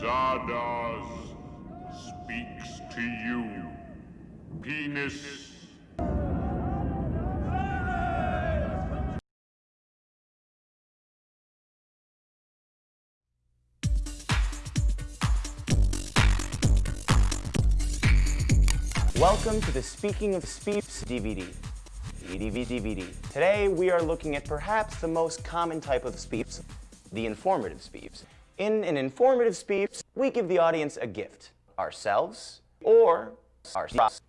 Zardoz speaks to you. Penis. Welcome to the Speaking of Speeps DVD. DVD DVD. Today we are looking at perhaps the most common type of speeps, the informative speeps. In an informative speeps, we give the audience a gift, ourselves or ourselves.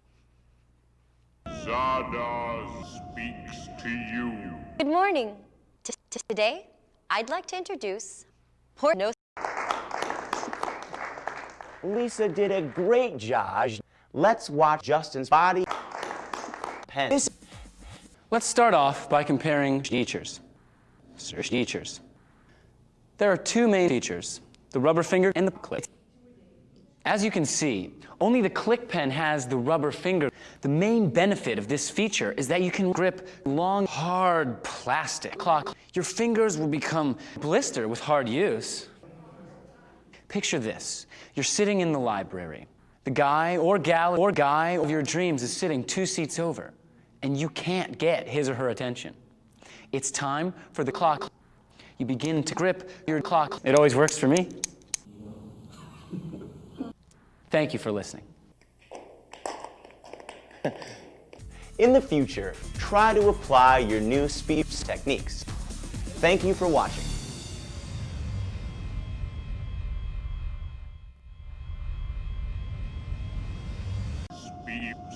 Zardoz speaks to you. Good morning. T- t- today, I'd like to introduce Porno. Lisa did a great job. Let's watch Justin's body pen. This Let's start off by comparing features. Search features. There are two main features, the rubber finger and the click. As you can see, only the click pen has the rubber finger. The main benefit of this feature is that you can grip long, hard plastic clock. Your fingers will become blistered with hard use. Picture this. You're sitting in the library. The guy or gal or guy of your dreams is sitting two seats over, and you can't get his or her attention. It's time for the clock. You begin to grip your clock. It always works for me. Thank you for listening. In the future, try to apply your new speech techniques. Thank you for watching. Speeps.